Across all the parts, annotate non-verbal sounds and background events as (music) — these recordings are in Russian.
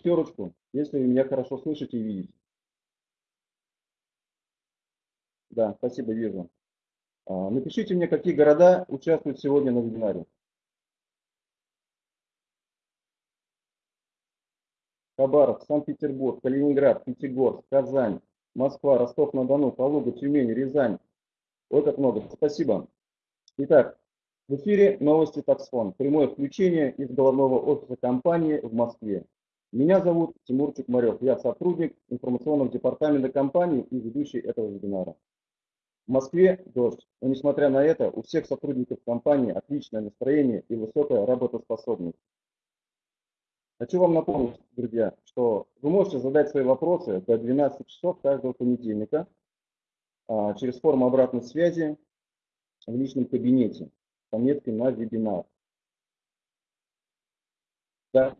шестерочку, если вы меня хорошо слышите и видите. Да, спасибо, вижу. А, напишите мне, какие города участвуют сегодня на вебинаре. Хабаровск, Санкт-Петербург, Калининград, Пятигорск, Казань, Москва, Ростов-на-Дону, Калуга, Тюмень, Рязань. Вот как много. Спасибо. Итак, в эфире новости Таксфон. Прямое включение из головного офиса компании в Москве. Меня зовут Тимур Чукмарев. Я сотрудник информационного департамента компании и ведущий этого вебинара. В Москве дождь, но несмотря на это, у всех сотрудников компании отличное настроение и высокая работоспособность. Хочу вам напомнить, друзья, что вы можете задать свои вопросы до 12 часов каждого понедельника а, через форму обратной связи в личном кабинете с пометкой на вебинар. Да.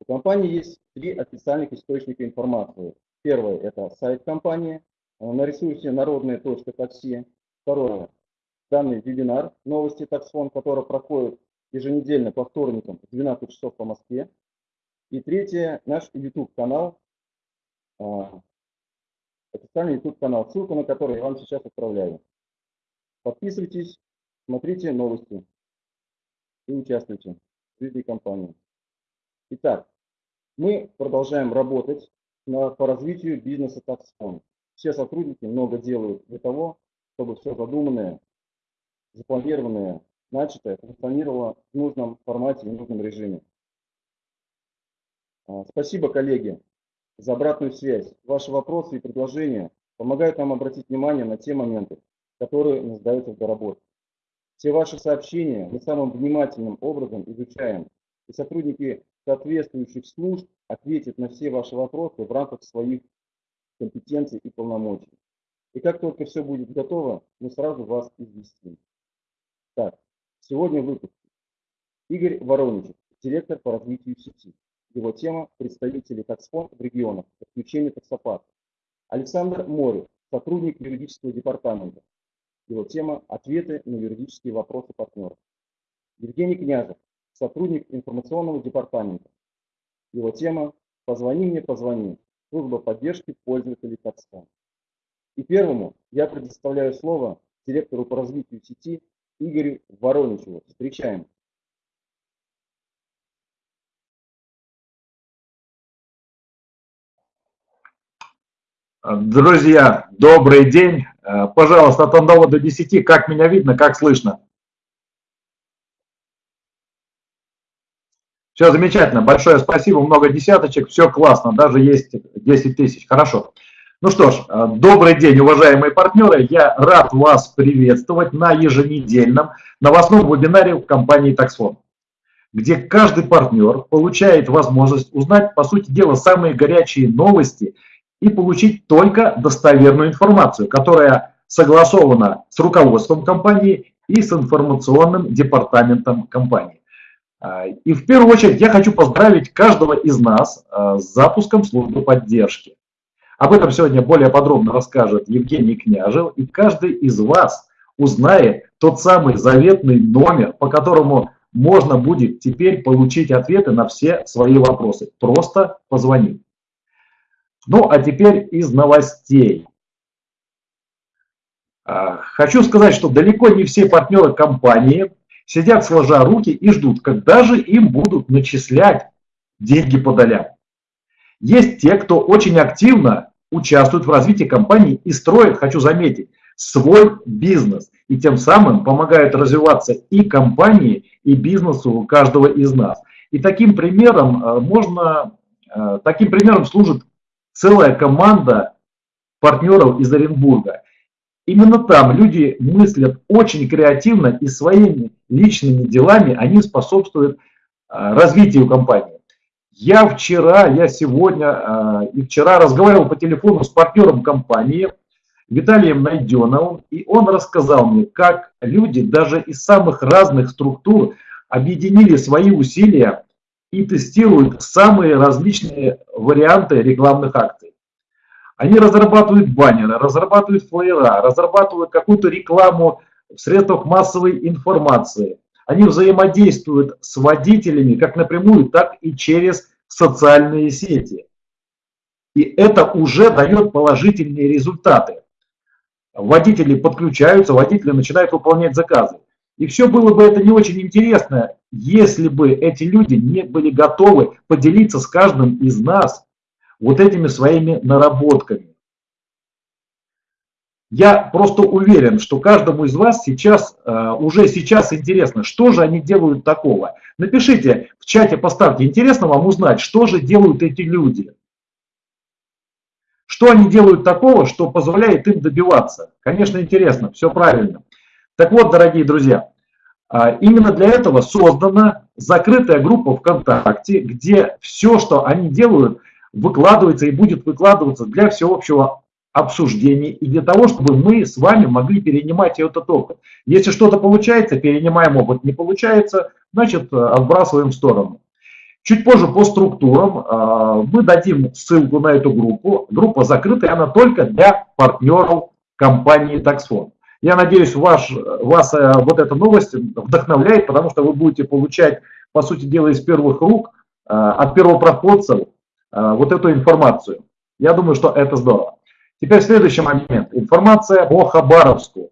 У компании есть три официальных источника информации. Первое – это сайт компании на ресурсе народные.такси. Второе – данный вебинар «Новости таксфон», который проходит еженедельно по вторникам в 12 часов по Москве. И третье, наш YouTube-канал, а, официальный YouTube-канал, ссылку на который я вам сейчас отправляю. Подписывайтесь, смотрите новости и участвуйте в жизни компании. Итак, мы продолжаем работать на, по развитию бизнеса Taxfon. Все сотрудники много делают для того, чтобы все задуманное, запланированное начатое функционировало в нужном формате и в нужном режиме. А, спасибо, коллеги, за обратную связь. Ваши вопросы и предложения помогают нам обратить внимание на те моменты, которые нуждаются в доработке. Все ваши сообщения мы самым внимательным образом изучаем, и сотрудники соответствующих служб ответят на все ваши вопросы в рамках своих компетенций и полномочий. И как только все будет готово, мы сразу вас известим. Так, Сегодня в выпуске Игорь Вороничев, директор по развитию сети. Его тема – представители таксфон в регионах, подключение таксопарка. Александр Морев, сотрудник юридического департамента. Его тема – ответы на юридические вопросы партнеров. Евгений Княжев, сотрудник информационного департамента. Его тема – «Позвони мне, позвони. Служба поддержки пользователей таксфон». И первому я предоставляю слово директору по развитию сети Игорю Вороничеву. Встречаем. Друзья, добрый день. Пожалуйста, от 1 до 10, как меня видно, как слышно? Все замечательно, большое спасибо, много десяточек, все классно, даже есть 10 тысяч, хорошо. Ну что ж, э, добрый день, уважаемые партнеры. Я рад вас приветствовать на еженедельном новостном вебинаре в компании Taxfond, где каждый партнер получает возможность узнать, по сути дела, самые горячие новости и получить только достоверную информацию, которая согласована с руководством компании и с информационным департаментом компании. Э, и в первую очередь я хочу поздравить каждого из нас э, с запуском службы поддержки. Об этом сегодня более подробно расскажет Евгений Княжев, и каждый из вас узнает тот самый заветный номер, по которому можно будет теперь получить ответы на все свои вопросы. Просто позвонить. Ну, а теперь из новостей. А, хочу сказать, что далеко не все партнеры компании сидят сложа руки и ждут, когда же им будут начислять деньги по долям. Есть те, кто очень активно участвуют в развитии компании и строят, хочу заметить, свой бизнес. И тем самым помогают развиваться и компании, и бизнесу каждого из нас. И таким примером э, можно, э, таким примером служит целая команда партнеров из Оренбурга. Именно там люди мыслят очень креативно и своими личными делами они способствуют э, развитию компании. Я вчера, я сегодня э, и вчера разговаривал по телефону с партнером компании Виталием Найденовым, и он рассказал мне, как люди даже из самых разных структур объединили свои усилия и тестируют самые различные варианты рекламных акций. Они разрабатывают баннеры, разрабатывают флеера, разрабатывают какую-то рекламу в средствах массовой информации – они взаимодействуют с водителями как напрямую, так и через социальные сети. И это уже дает положительные результаты. Водители подключаются, водители начинают выполнять заказы. И все было бы это не очень интересно, если бы эти люди не были готовы поделиться с каждым из нас вот этими своими наработками. Я просто уверен, что каждому из вас сейчас, э, уже сейчас интересно, что же они делают такого. Напишите в чате, поставьте, интересно вам узнать, что же делают эти люди. Что они делают такого, что позволяет им добиваться? Конечно, интересно, все правильно. Так вот, дорогие друзья, а, именно для этого создана закрытая группа ВКонтакте, где все, что они делают, выкладывается и будет выкладываться для всеобщего обсуждений и для того, чтобы мы с вами могли перенимать этот опыт. Если что-то получается, перенимаем опыт. Не получается, значит отбрасываем в сторону. Чуть позже по структурам э, мы дадим ссылку на эту группу. Группа закрытая, она только для партнеров компании Taxfond. Я надеюсь, ваш, вас э, вот эта новость вдохновляет, потому что вы будете получать, по сути дела, из первых рук, э, от первопроходцев вот эту информацию. Я думаю, что это здорово. Теперь следующий момент. Информация по Хабаровску.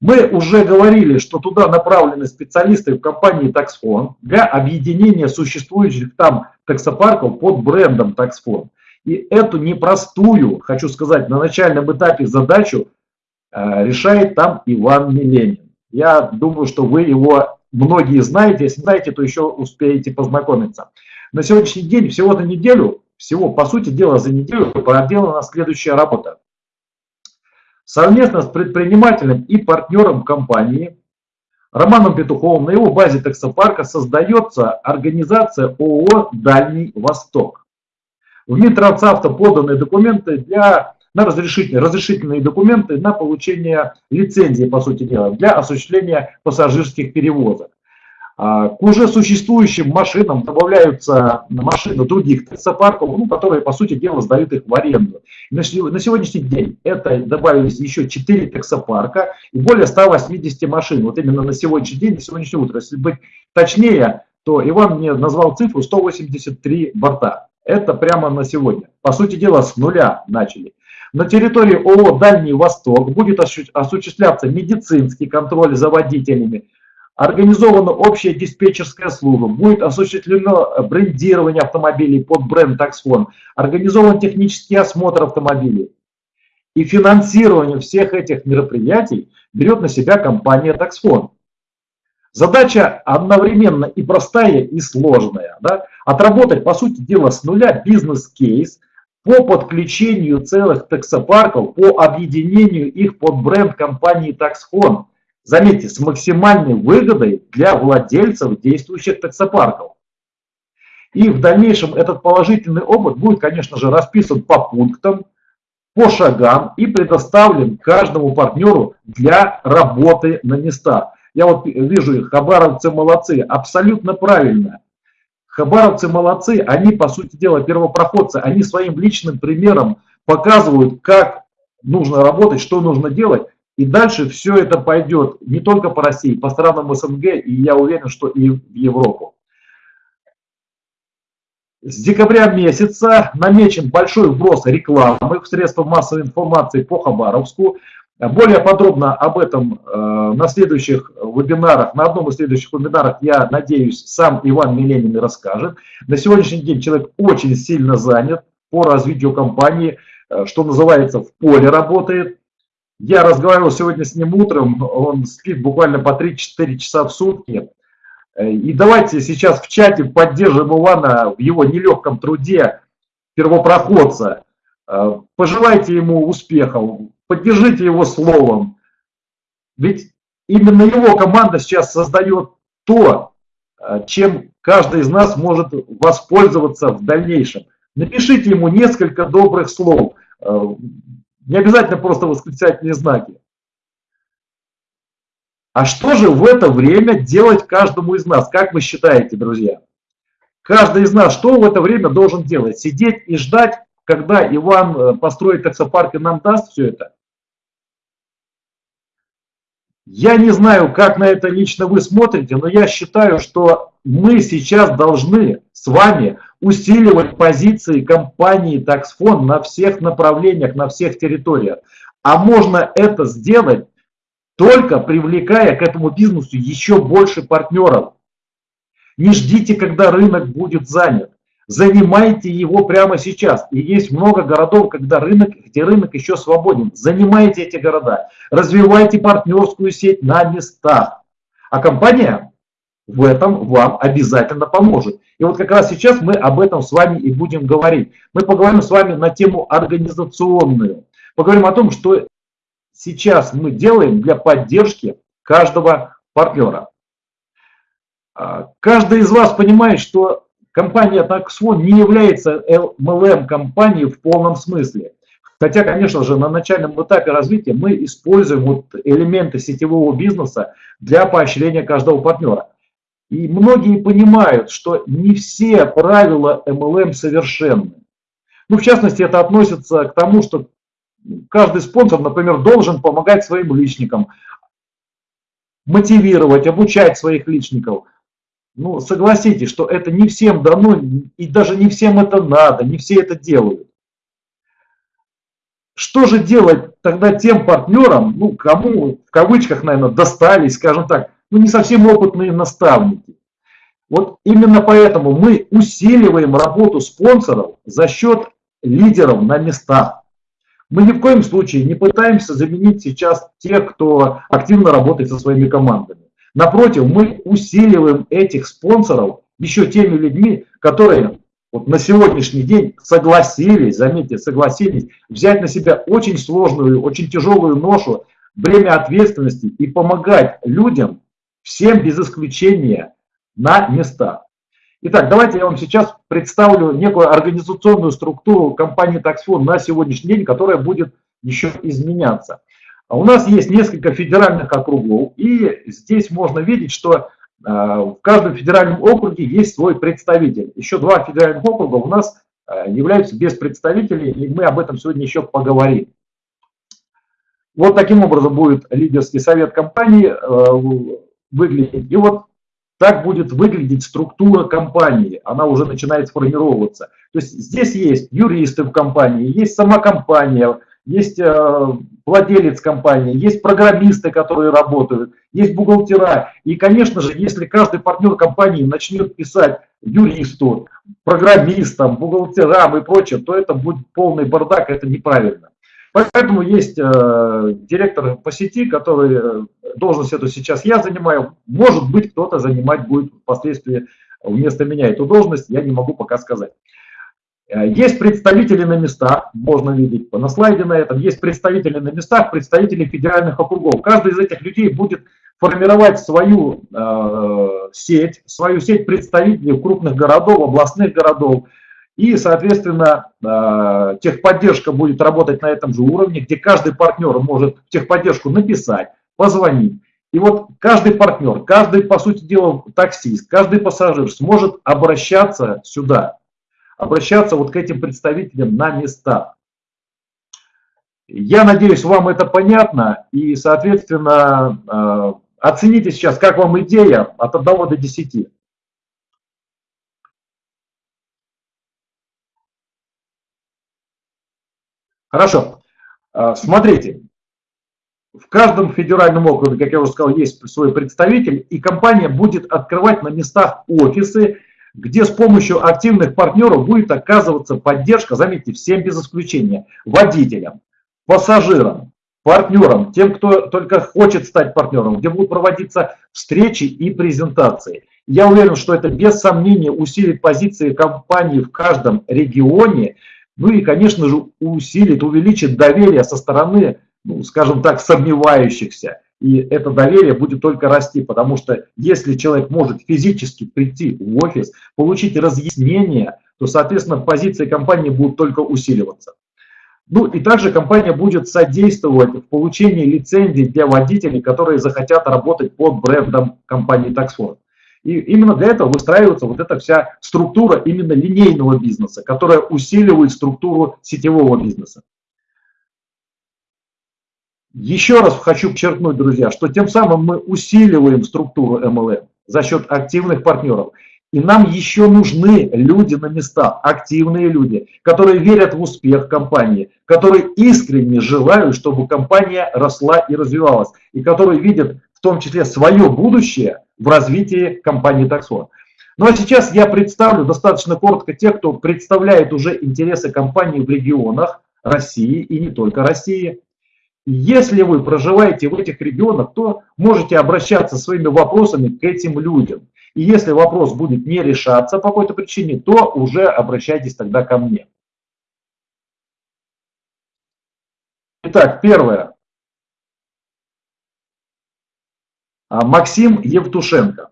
Мы уже говорили, что туда направлены специалисты в компании Taxfond для объединения существующих там таксопарков под брендом Taxfond. И эту непростую, хочу сказать, на начальном этапе задачу э, решает там Иван Миленин. Я думаю, что вы его многие знаете. Если знаете, то еще успеете познакомиться. На сегодняшний день, всего на неделю, всего, по сути дела, за неделю проделана следующая работа. Совместно с предпринимателем и партнером компании Романом Петуховым на его базе таксопарка создается организация ООО «Дальний Восток». В Минтрансавто поданы документы для, на разрешительные, разрешительные документы на получение лицензии, по сути дела, для осуществления пассажирских перевозок. А, к уже существующим машинам добавляются машины других таксопарков, ну, которые, по сути дела, сдают их в аренду. На сегодняшний день это добавились еще 4 таксопарка и более 180 машин. Вот именно на сегодняшний день, на сегодняшнее утро. Если быть точнее, то Иван мне назвал цифру 183 борта. Это прямо на сегодня. По сути дела, с нуля начали. На территории ООО «Дальний Восток» будет осуществляться медицинский контроль за водителями, Организована общая диспетчерская служба, будет осуществлено брендирование автомобилей под бренд Taxfon, организован технический осмотр автомобилей. И финансирование всех этих мероприятий берет на себя компания Taxfon. Задача одновременно и простая, и сложная. Да? Отработать, по сути дела, с нуля бизнес-кейс по подключению целых таксопарков, по объединению их под бренд компании Taxfon – заметьте, с максимальной выгодой для владельцев действующих таксопарков. И в дальнейшем этот положительный опыт будет, конечно же, расписан по пунктам, по шагам и предоставлен каждому партнеру для работы на местах. Я вот вижу, хабаровцы молодцы, абсолютно правильно. Хабаровцы молодцы, они, по сути дела, первопроходцы, они своим личным примером показывают, как нужно работать, что нужно делать, и дальше все это пойдет не только по России, по странам СНГ, и я уверен, что и в Европу. С декабря месяца намечен большой вброс рекламы в средства массовой информации по Хабаровску. Более подробно об этом э, на следующих вебинарах, на одном из следующих вебинаров, я надеюсь, сам Иван Миленин расскажет. На сегодняшний день человек очень сильно занят по развитию компании, э, что называется, в поле работает. Я разговаривал сегодня с ним утром, он спит буквально по 3-4 часа в сутки. Э, и давайте сейчас в чате поддержим Ивана в его нелегком труде первопроходца. Э, пожелайте ему успехов, поддержите его словом. Ведь именно его команда сейчас создает то, э, чем каждый из нас может воспользоваться в дальнейшем. Напишите ему несколько добрых слов. Не обязательно просто восклицательные знаки. А что же в это время делать каждому из нас? Как вы считаете, друзья? Каждый из нас что в это время должен делать? Сидеть и ждать, когда Иван э, построит таксопарк и нам даст все это? Я не знаю, как на это лично вы смотрите, но я считаю, что мы сейчас должны с вами усиливать позиции компании Taxfond на всех направлениях, на всех территориях. А можно это сделать только привлекая к этому бизнесу еще больше партнеров. Не ждите, когда рынок будет занят. Занимайте его прямо сейчас. И есть много городов, когда рынок, где рынок еще свободен. Занимайте эти города. Развивайте партнерскую сеть на местах. А компания в этом вам обязательно поможет. И вот как раз сейчас мы об этом с вами и будем говорить. Мы поговорим с вами на тему организационную. Поговорим о том, что сейчас мы делаем для поддержки каждого партнера. А, каждый из вас понимает, что компания Taxfon не является MLM-компанией в полном смысле. Хотя, конечно же, на начальном этапе развития мы используем вот элементы сетевого бизнеса для поощрения каждого партнера. И многие понимают, что не все правила MLM совершенны. Ну, в частности, это относится к тому, что каждый спонсор, например, должен помогать своим личникам, мотивировать, обучать своих личников. Ну, согласитесь, что это не всем дано, и даже не всем это надо, не все это делают. Что же делать тогда тем партнерам, ну, кому, в кавычках, наверное, достались, скажем так, ну, не совсем опытные наставники? Вот именно поэтому мы усиливаем работу спонсоров за счет лидеров на местах. Мы ни в коем случае не пытаемся заменить сейчас тех, кто активно работает со своими командами. Напротив, мы усиливаем этих спонсоров еще теми людьми, которые вот на сегодняшний день согласились, заметьте, согласились взять на себя очень сложную, очень тяжелую ношу, бремя ответственности и помогать людям, всем без исключения, на местах. Итак, давайте я вам сейчас представлю некую организационную структуру компании Taxfond на сегодняшний день, которая будет еще изменяться. А у нас есть несколько федеральных округов, и здесь можно видеть, что э, в каждом федеральном округе есть свой представитель. Еще два федеральных округа у нас э, являются без представителей, и мы об этом сегодня еще поговорим. Вот таким образом будет лидерский совет компании выглядеть. И вот так будет выглядеть структура компании. Она уже начинает сформироваться. То есть здесь есть юристы в компании, есть сама компания, есть э, владелец компании, есть программисты, которые работают, есть бухгалтера. И, конечно же, если каждый партнер компании начнет писать юристу, программистам, бухгалтерам и прочее, то это будет полный бардак, это неправильно. Поэтому есть э, директор по сети, который, э, должность эту сейчас я занимаю, может быть кто-то занимать будет впоследствии вместо меня эту должность, я не могу пока сказать. Э, есть представители на местах, можно видеть на слайде на этом, есть представители на местах, представители федеральных округов. Каждый из этих людей будет формировать свою э, сеть, свою сеть представителей крупных городов, областных городов. И, соответственно, э, техподдержка будет работать на этом же уровне, где каждый партнер может техподдержку написать, позвонить. И вот каждый партнер, каждый, по сути дела, таксист, каждый пассажир сможет обращаться сюда обращаться вот к этим представителям на места. Я надеюсь, вам это понятно, и, соответственно, э, оцените сейчас, как вам идея от 1 до 10. Хорошо. Э, смотрите, в каждом федеральном округе, как я уже сказал, есть свой представитель, и компания будет открывать на местах офисы, где с помощью активных партнеров будет оказываться поддержка, заметьте, всем без исключения, водителям, пассажирам, партнерам, тем, кто только хочет стать партнером, где будут проводиться встречи и презентации. Я уверен, что это без сомнения усилит позиции компании в каждом регионе, ну и, конечно же, усилит, увеличит доверие со стороны, ну, скажем так, сомневающихся. И это доверие будет только расти, потому что если человек может физически прийти в офис, получить разъяснение, то, соответственно, позиции компании будут только усиливаться. Ну и также компания будет содействовать в получении лицензий для водителей, которые захотят работать под брендом компании Taxford. И именно для этого выстраивается вот эта вся структура именно линейного бизнеса, которая усиливает структуру сетевого бизнеса. Еще раз хочу подчеркнуть, друзья, что тем самым мы усиливаем структуру MLM за счет активных партнеров. И нам еще нужны люди на местах, активные люди, которые верят в успех компании, которые искренне желают, чтобы компания росла и развивалась, и которые видят в том числе свое будущее в развитии компании Taxon. Ну а сейчас я представлю достаточно коротко тех, кто представляет уже интересы компании в регионах России и не только России. Если вы проживаете в этих регионах, то можете обращаться своими вопросами к этим людям. И если вопрос будет не решаться по какой-то причине, то уже обращайтесь тогда ко мне. Итак, первое. А, Максим Евтушенко.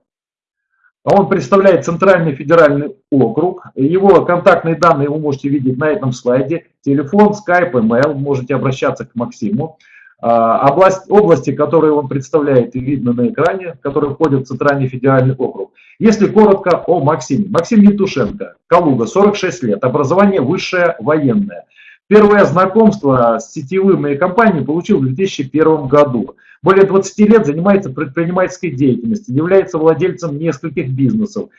Он представляет Центральный федеральный округ. Его контактные данные вы можете видеть на этом слайде. Телефон, скайп, email. Можете обращаться к Максиму. А, область, области, которые он представляет, видно на экране, которые входят в Центральный федеральный округ. Если коротко о Максиме. Максим Ятушенко, Калуга, 46 лет, образование высшее военное. Первое знакомство с сетевыми компаниями получил в 2001 году. Более 20 лет занимается предпринимательской деятельностью, является владельцем нескольких бизнесов.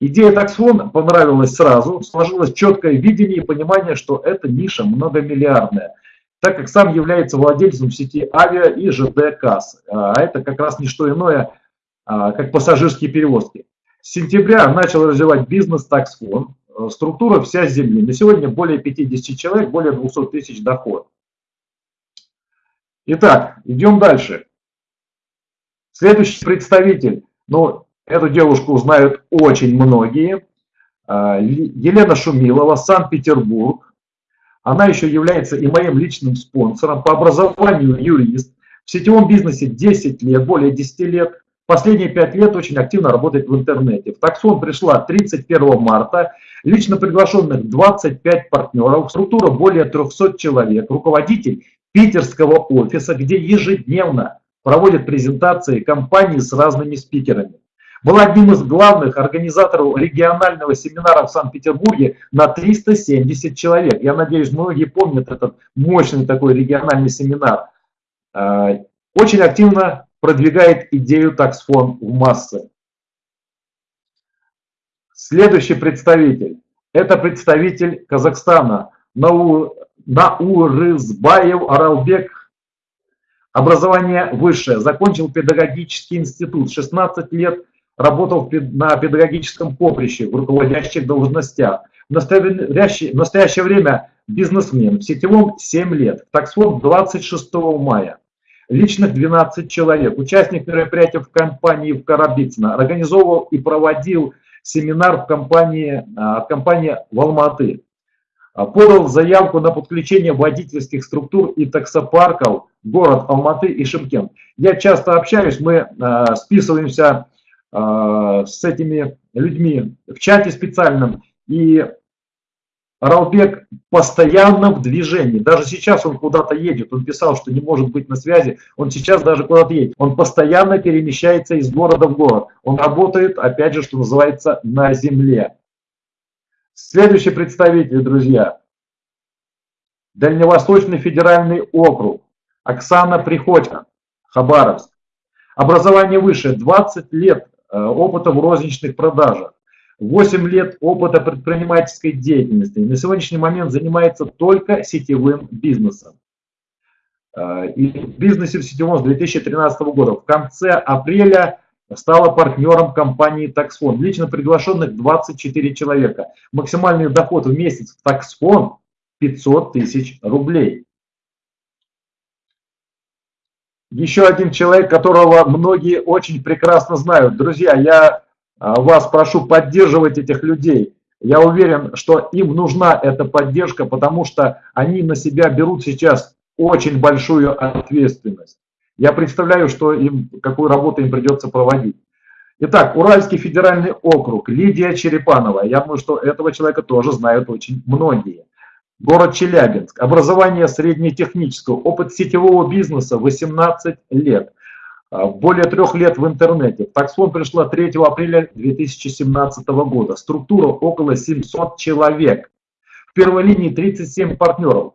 Идея таксфон понравилась сразу, сложилось четкое видение и понимание, что эта ниша многомиллиардная так как сам является владельцем сети авиа и ЖД касс. А это как раз не что иное, а, как пассажирские перевозки. С сентября начал развивать бизнес таксфон. Э, структура вся земли. На сегодня более 50 человек, более 200 тысяч доход. Итак, идем дальше. Следующий представитель. Ну, эту девушку знают очень многие. А, Елена Шумилова, Санкт-Петербург. Она еще является и моим личным спонсором. По образованию юрист. В сетевом бизнесе 10 лет, более 10 лет. Последние 5 лет очень активно работает в интернете. В таксон пришла 31 марта. Лично приглашенных 25 партнеров. Структура более 300 человек. Руководитель питерского офиса, где ежедневно проводят презентации компании с разными спикерами была одним из главных организаторов регионального семинара в Санкт-Петербурге на 370 человек. Я надеюсь, многие помнят этот мощный такой региональный семинар. А, очень активно продвигает идею таксфон в массы. Следующий представитель. Это представитель Казахстана. Нау, Наурызбаев Аралбек. Образование высшее. Закончил педагогический институт. 16 лет работал на педагогическом поприще, в руководящих должностях. В настоящее, в настоящее время бизнесмен, в сетевом 7 лет, таксфон 26 мая. Личных 12 человек, участник мероприятия в компании в Карабицыно, организовывал и проводил семинар в компании, а, компании в Алматы. А, подал заявку на подключение водительских структур и таксопарков город Алматы и Шимкент. Я часто общаюсь, мы а, списываемся с этими людьми в чате специальном, и Ралбек постоянно в движении. Даже сейчас он куда-то едет. Он писал, что не может быть на связи. Он сейчас даже куда-то едет. Он постоянно перемещается из города в город. Он работает, опять же, что называется, на земле. Следующий представитель, друзья. Дальневосточный федеральный округ. Оксана Приходько, Хабаровск. Образование выше, 20 лет Э, опыта в розничных продажах, 8 лет опыта предпринимательской деятельности. на сегодняшний момент занимается только сетевым бизнесом. Э, и в бизнесе в сетевом с 2013 года. В конце апреля стала партнером компании Таксфон. Лично приглашенных 24 человека. Максимальный доход в месяц в Таксфон 500 тысяч рублей. еще один человек, которого многие очень прекрасно знают. Друзья, я вас прошу поддерживать этих людей. Я уверен, что им нужна эта поддержка, потому что они на себя берут сейчас очень большую ответственность. Я представляю, что им, какую работу им придется проводить. Итак, Уральский федеральный округ, Лидия Черепанова. Я думаю, что этого человека тоже знают очень многие. Город Челябинск. Образование среднетехнического. Опыт сетевого бизнеса 18 лет. А, более трех лет в интернете. Таксфон пришла 3 апреля 2017 года. Структура около 700 человек. В первой линии 37 партнеров.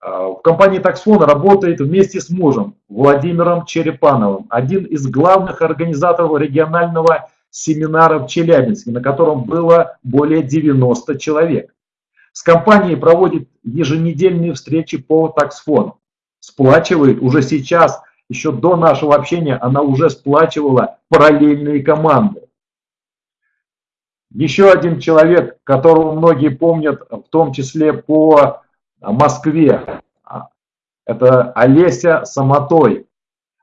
А, в компании Таксфон работает вместе с мужем Владимиром Черепановым, один из главных организаторов регионального семинара в Челябинске, на котором было более 90 человек. С компанией проводит еженедельные встречи по таксфону. Сплачивает уже сейчас, еще до нашего общения, она уже сплачивала параллельные команды. Еще один человек, которого многие помнят, в том числе по Москве, это Олеся Самотой.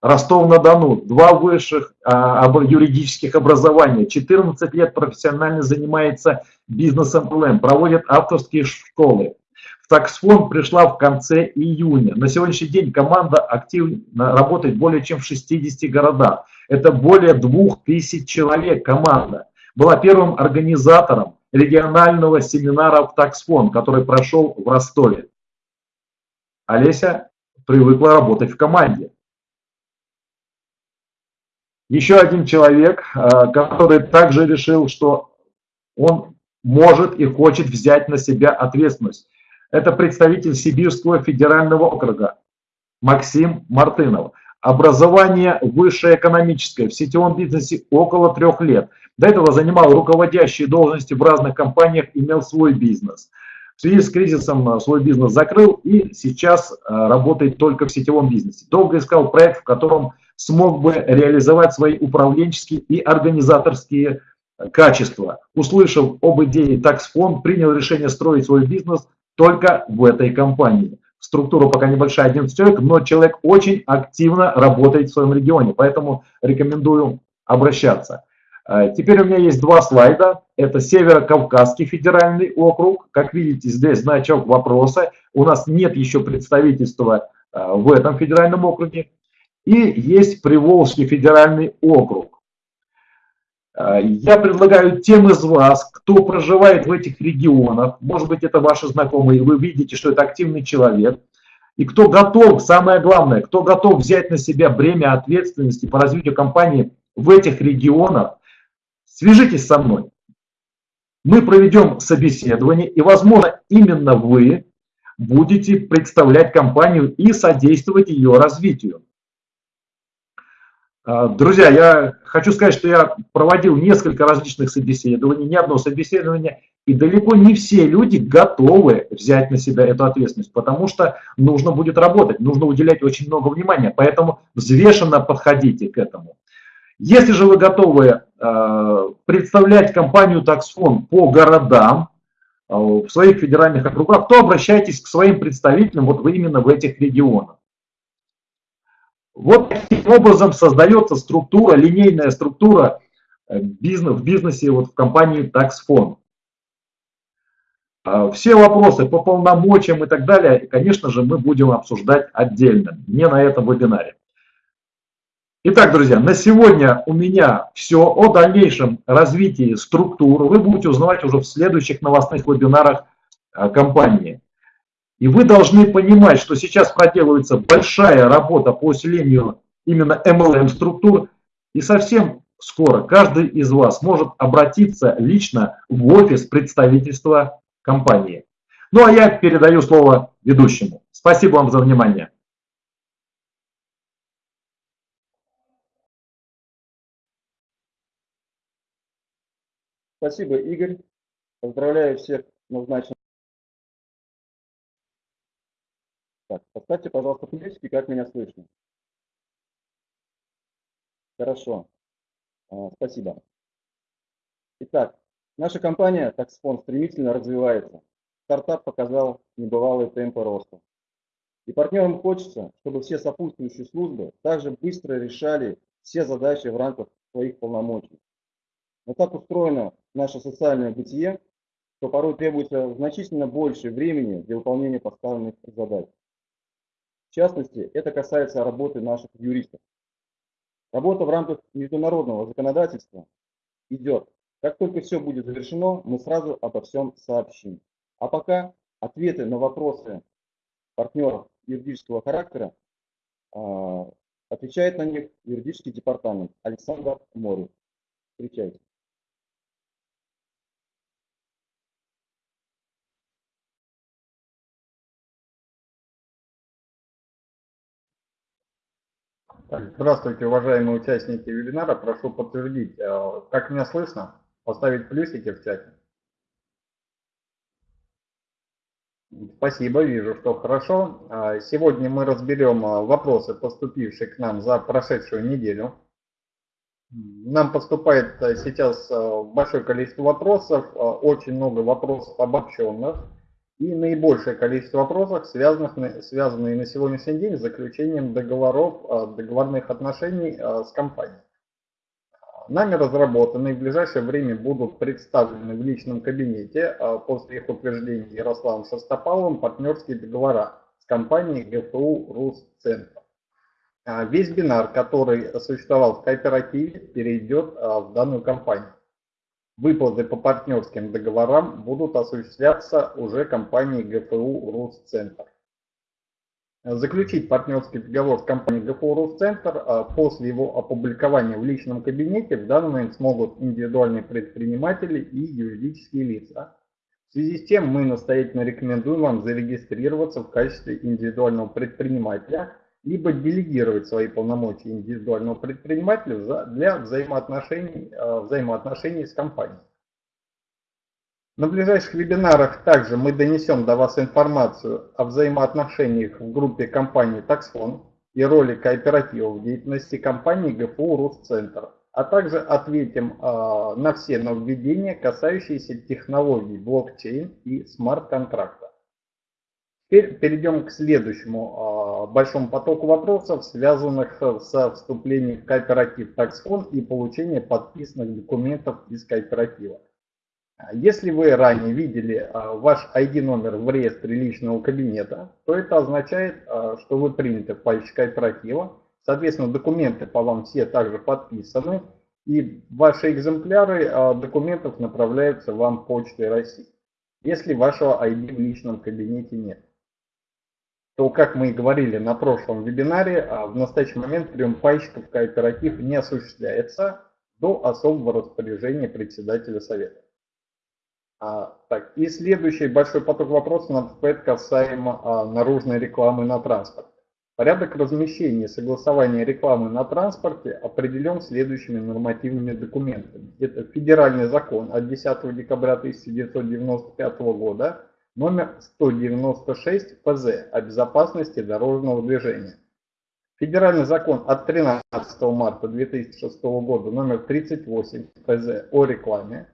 Ростов-на-Дону, два высших а, юридических образования, 14 лет профессионально занимается бизнесом ЛМ, проводит авторские школы. В таксфонд пришла в конце июня. На сегодняшний день команда активно работает более чем в 60 городах. Это более 2000 человек команда. Была первым организатором регионального семинара в таксфонд, который прошел в Ростове. Олеся привыкла работать в команде. Еще один человек, э, который также решил, что он может и хочет взять на себя ответственность. Это представитель Сибирского федерального округа Максим Мартынов. Образование высшее экономическое, в сетевом бизнесе около трех лет. До этого занимал руководящие должности в разных компаниях, имел свой бизнес. В связи с кризисом э, свой бизнес закрыл и сейчас э, работает только в сетевом бизнесе. Долго искал проект, в котором смог бы реализовать свои управленческие и организаторские э, качества. Услышав об идее таксфонд, принял решение строить свой бизнес только в этой компании. Структура пока небольшая, 11 человек, но человек очень активно работает в своем регионе, поэтому рекомендую обращаться. Э, теперь у меня есть два слайда. Это Северо-Кавказский федеральный округ. Как видите, здесь значок вопроса. У нас нет еще представительства э, в этом федеральном округе. И есть Приволжский федеральный округ. Я предлагаю тем из вас, кто проживает в этих регионах, может быть, это ваши знакомые, вы видите, что это активный человек, и кто готов, самое главное, кто готов взять на себя бремя ответственности по развитию компании в этих регионах, свяжитесь со мной. Мы проведем собеседование, и, возможно, именно вы будете представлять компанию и содействовать ее развитию. А, друзья, я хочу сказать, что я проводил несколько различных собеседований, не одно собеседование, и далеко не все люди готовы взять на себя эту ответственность, потому что нужно будет работать, нужно уделять очень много внимания, поэтому взвешенно подходите к этому. Если же вы готовы э, представлять компанию Taxfond по городам, э, в своих федеральных округах, то обращайтесь к своим представителям вот именно в этих регионах. Вот таким образом создается структура, линейная структура э, бизнес, в бизнесе вот в компании Taxfond. А все вопросы по полномочиям и так далее, конечно же, мы будем обсуждать отдельно, не на этом вебинаре. Итак, друзья, на сегодня у меня все о дальнейшем развитии структур. Вы будете узнавать уже в следующих новостных вебинарах э, компании. И вы должны понимать, что сейчас проделывается большая работа по усилению именно MLM-структур, и совсем скоро каждый из вас может обратиться лично в офис представительства компании. Ну а я передаю слово ведущему. Спасибо вам за внимание. Спасибо, Игорь. Поздравляю всех назначенных. Так, поставьте, пожалуйста, плюсики, как меня слышно. Хорошо. А, спасибо. Итак, наша компания Taxfond стремительно развивается. Стартап показал небывалые темпы роста. И партнерам хочется, чтобы все сопутствующие службы также быстро решали все задачи в рамках своих полномочий. Но так устроено наше социальное бытие, что порой требуется значительно больше времени для выполнения поставленных задач. В частности, это касается работы наших юристов. Работа в рамках международного законодательства идет. Как только все будет завершено, мы сразу обо всем сообщим. А пока ответы на вопросы партнеров юридического характера а, отвечает на них юридический департамент Александр Морев. Встречайте. Здравствуйте, уважаемые участники вебинара. Прошу подтвердить, э, как меня слышно, поставить плюсики в чате. Спасибо, вижу, что хорошо. А, сегодня мы разберем э, вопросы, поступившие к нам за прошедшую неделю. Нам поступает э, сейчас большое количество вопросов, очень много вопросов обобщенных. И наибольшее количество вопросов, связанных, связанные на сегодняшний день с заключением договоров, а, договорных отношений а, с компанией. Нами разработаны и в ближайшее время будут представлены в личном кабинете а, после их утверждения Ярославом Шестопаловым партнерские договора с компанией ГФУ Русцентр. Весь бинар, который существовал в кооперативе, перейдет в данную компанию. Выплаты по партнерским договорам будут осуществляться уже компанией ГФУ Русцентр. Заключить партнерский договор с компанией ГФУ Русцентр а после его опубликования в личном кабинете в данный момент смогут индивидуальные предприниматели и юридические лица. В связи с чем мы настоятельно рекомендуем вам зарегистрироваться в качестве индивидуального предпринимателя либо делегировать свои полномочия индивидуального предпринимателя для взаимоотношений, э, взаимоотношений с компанией. На ближайших вебинарах также мы донесем до вас информацию о взаимоотношениях в группе компании Taxfon и роли кооператива в деятельности компании ГФУ Русцентр, а также ответим э, на все нововведения, касающиеся технологий блокчейн и смарт-контракта. Теперь перейдем к следующему э, большому потоку вопросов, связанных со вступлением в кооператив Taxfon и получением подписанных документов из кооператива. Если вы ранее видели э, ваш ID-номер в реестре личного кабинета, то это означает, э, что вы приняты в пальчик кооператива. Соответственно, документы по вам все также подписаны, и ваши экземпляры документов направляются вам почтой России, если вашего ID в личном кабинете нет то, как мы и говорили на прошлом вебинаре, а, в настоящий момент прием пайщиков кооператив не осуществляется до особого распоряжения председателя совета. А, так, и следующий большой поток вопросов надо касаемо а, наружной рекламы на транспорте. Порядок размещения и согласования рекламы на транспорте определен следующими нормативными документами. Это федеральный закон от 10 декабря 1995 года номер 196 ПЗ о безопасности дорожного движения. Федеральный закон от 13 марта 2006 года номер 38 ПЗ о рекламе.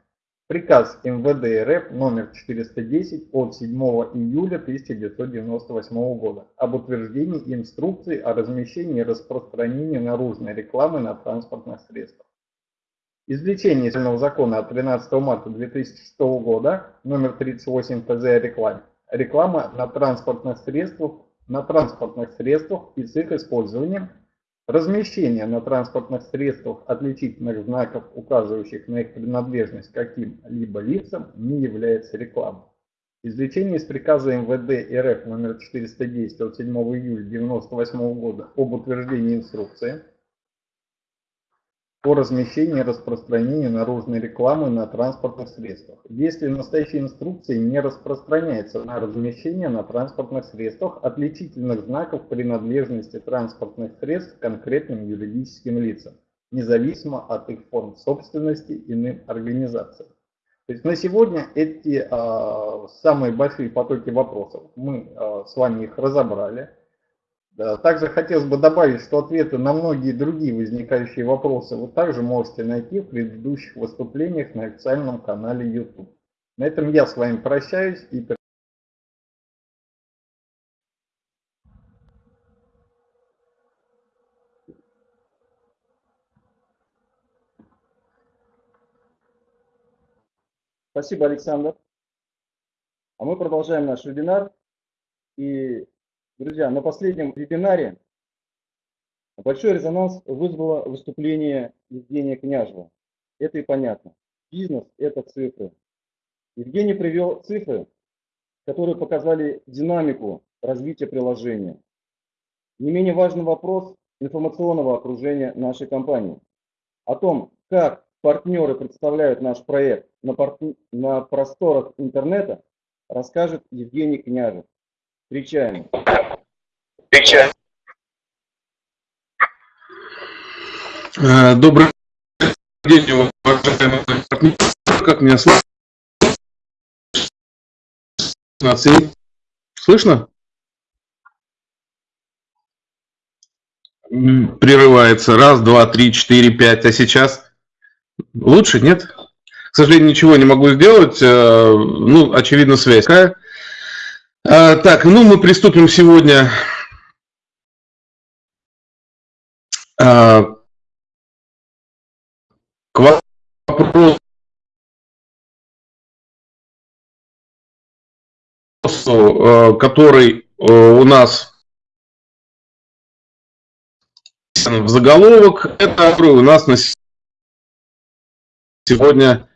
Приказ МВД РФ номер 410 от 7 июля 1998 года об утверждении инструкции о размещении и распространении наружной рекламы на транспортных средствах. Извлечение федерального закона от 13 марта 2006 года, номер 38 ТЗ о рекламе. Реклама на транспортных средствах, на транспортных средствах и с их использованием. Размещение на транспортных средствах отличительных знаков, указывающих на их принадлежность каким-либо лицам, не является рекламой. Извлечение из приказа МВД РФ номер 410 от 7 июля 1998 года об утверждении инструкции по размещению и распространению наружной рекламы на транспортных средствах. Если настоящей инструкции не распространяется на размещение на транспортных средствах отличительных знаков принадлежности транспортных средств конкретным юридическим лицам, независимо от их форм собственности иным организациям. То есть на сегодня эти э, самые большие потоки вопросов, мы э, с вами их разобрали. Также хотелось бы добавить, что ответы на многие другие возникающие вопросы вы также можете найти в предыдущих выступлениях на официальном канале YouTube. На этом я с вами прощаюсь и Спасибо, Александр. А мы продолжаем наш вебинар. И Друзья, на последнем вебинаре большой резонанс вызвало выступление Евгения Княжева. Это и понятно. Бизнес – это цифры. Евгений привел цифры, которые показали динамику развития приложения. Не менее важный вопрос информационного окружения нашей компании. О том, как партнеры представляют наш проект на, пар... на просторах интернета, расскажет Евгений Княжев. Встречаем. Э, добрый день, уважаемые партнеры. Как меня слышно? Слышно? Прерывается. Раз, два, три, четыре, пять. А сейчас? Лучше, нет? К сожалению, ничего не могу сделать. Э, ну, очевидно, связь. Э, так, ну мы приступим сегодня к вопросу, э, который э, у нас в заголовок, это у нас на сегодня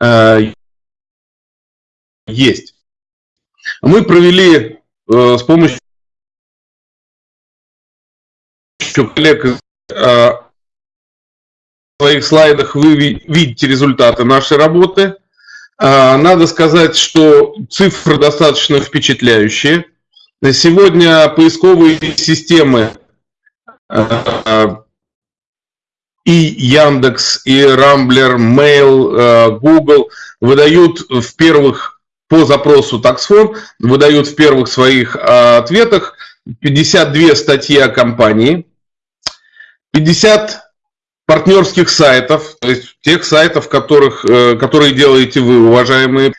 э, есть. Мы провели с помощью коллег своих слайдах вы видите результаты нашей работы. А, надо сказать, что цифры достаточно впечатляющие. Сегодня поисковые системы а, и Яндекс, и Рамблер, Mail, Google выдают в первых по запросу таксфон, выдают в первых своих ответах 52 статьи о компании, 50 партнерских сайтов, то есть тех сайтов, которых, э, которые делаете вы, уважаемые.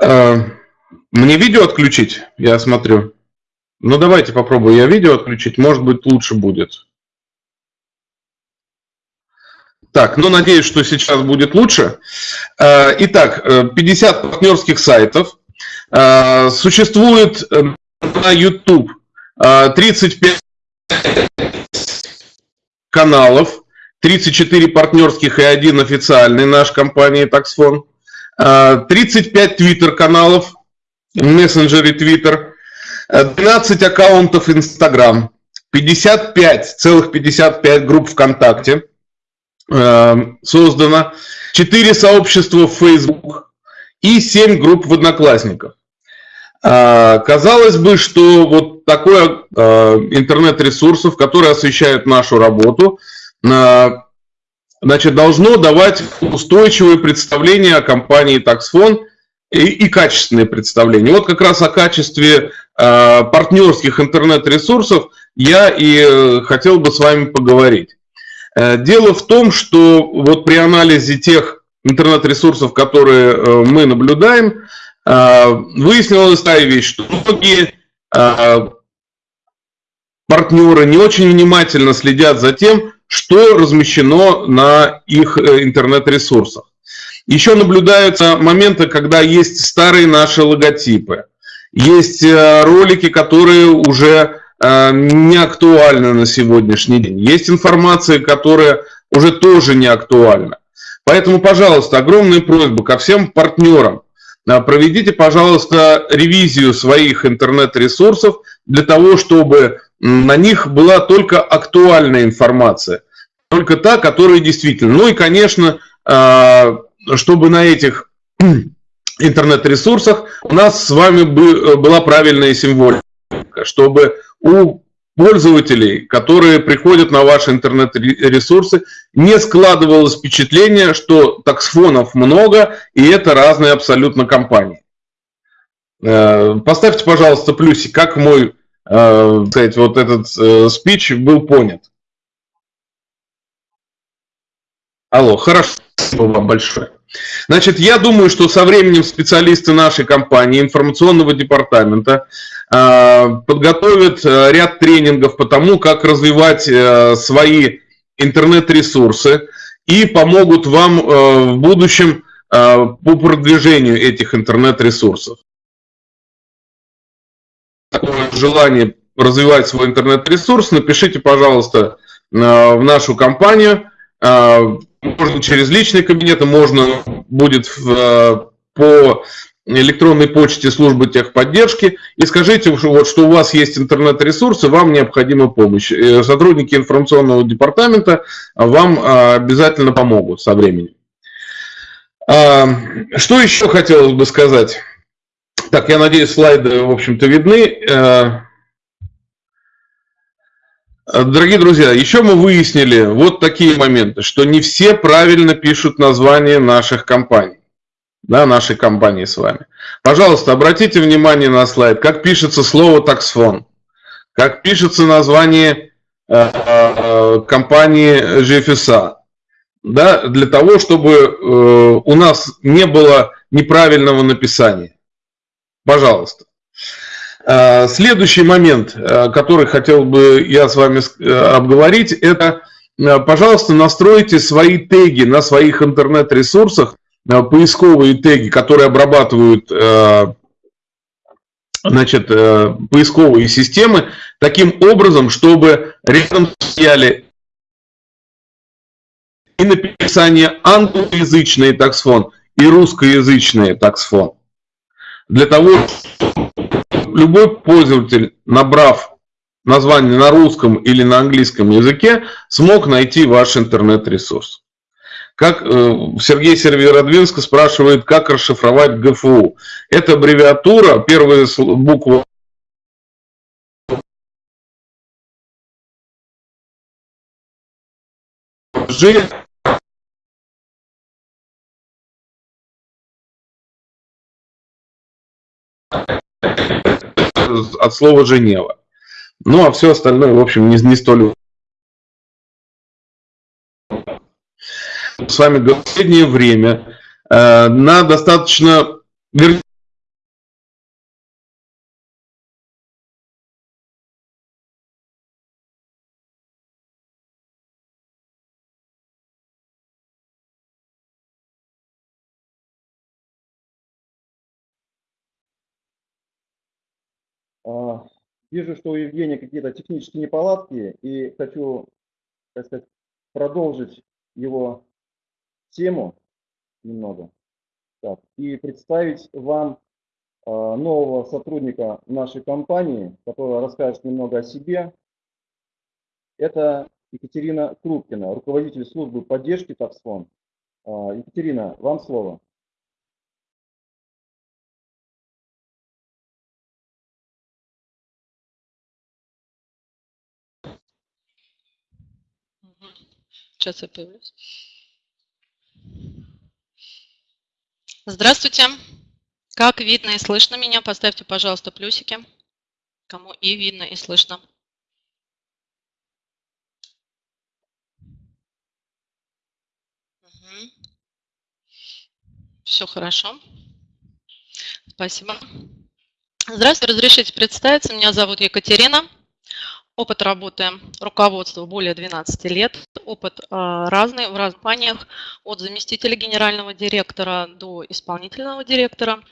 Э, мне видео отключить, я смотрю. Ну давайте попробую я видео отключить, может быть лучше будет. Так, ну надеюсь, что сейчас будет лучше. Э, итак, 50 партнерских сайтов. Существует на YouTube 35 каналов, 34 партнерских и один официальный наш компании Taxfon, 35 твиттер-каналов, мессенджере Twitter, 12 аккаунтов Instagram, 55, целых 55 групп ВКонтакте э, создано, 4 сообщества в Facebook и 7 групп в Одноклассниках. А, казалось бы, что вот такое а, интернет-ресурсов, которые освещают нашу работу, а, значит, должно давать устойчивое представление о компании Taxfon и, и качественные представления. Вот как раз о качестве партнерских интернет-ресурсов я и э, хотел бы с вами поговорить. Э, дело в том, что вот при анализе тех интернет-ресурсов, которые э, мы наблюдаем, а, выяснилась такая вещь, что многие а, партнеры не очень внимательно следят за тем, что размещено на их э, интернет-ресурсах. Еще наблюдаются моменты, когда есть старые наши логотипы, есть э, ролики, которые уже э, не актуальны на сегодняшний день, есть информация, которая уже тоже не актуальна. Поэтому, пожалуйста, огромная просьба ко всем партнерам, проведите, пожалуйста, ревизию своих интернет-ресурсов для того, чтобы на них была только актуальная информация, только та, которая действительно. Ну и, конечно, а, чтобы на этих (clears throat) интернет-ресурсах у нас с вами была правильная символика, чтобы у пользователей, которые приходят на ваши интернет-ресурсы, не складывалось впечатление, что таксфонов много, и это разные абсолютно компании. Э, поставьте, пожалуйста, плюсик, как мой, э, сказать, вот этот э, спич был понят. Алло, хорошо, спасибо вам большое. Значит, я думаю, что со временем специалисты нашей компании, информационного департамента, э, подготовят э, ряд тренингов по тому, как развивать э, свои интернет-ресурсы и помогут вам в будущем по продвижению этих интернет-ресурсов. Желание развивать свой интернет-ресурс, напишите, пожалуйста, в нашу компанию можно через личный кабинет, можно будет в, по электронной почте службы техподдержки и скажите, вот, что у вас есть интернет-ресурсы, вам необходима помощь. Э, сотрудники информационного департамента вам обязательно помогут со временем. Что еще хотелось бы сказать? Так, я надеюсь, слайды, в общем-то, видны. Э, Дорогие друзья, еще мы выяснили вот такие моменты, что не все правильно пишут название наших компаний, да, нашей компании с вами. Пожалуйста, обратите внимание на слайд, как пишется слово таксфон, как пишется название э, э, компании GFSA, да, для того, чтобы у нас не было неправильного написания. Пожалуйста. Э, следующий момент, э, который хотел бы я с вами э, обговорить, это, пожалуйста, настройте свои теги на своих интернет-ресурсах, поисковые теги, которые обрабатывают значит, поисковые системы, таким образом, чтобы рядом стояли и написание англоязычный таксфон, и русскоязычный таксфон. Для того, чтобы любой пользователь, набрав название на русском или на английском языке, смог найти ваш интернет-ресурс. Как э, Сергей Серверодвинск спрашивает, как расшифровать ГФУ. Это аббревиатура, первая буква G от слова Женева. Ну, а все остальное, в общем, не, не столь... С вами в последнее время э, на достаточно... вижу, что у Евгения какие-то технические неполадки, и хочу, так сказать, продолжить его тему немного. Так, и представить вам а, нового сотрудника нашей компании, который расскажет немного о себе. Это Екатерина Крупкина, руководитель службы поддержки Таксфон. А, Екатерина, вам слово. Сейчас я появлюсь. Здравствуйте. Как видно и слышно меня? Поставьте, пожалуйста, плюсики. Кому и видно, и слышно. Угу. Все хорошо. Спасибо. Здравствуйте, разрешите представиться. Меня зовут Екатерина. Опыт работы руководства более 12 лет, опыт а, разный в разных компаниях, от заместителя генерального директора до исполнительного директора.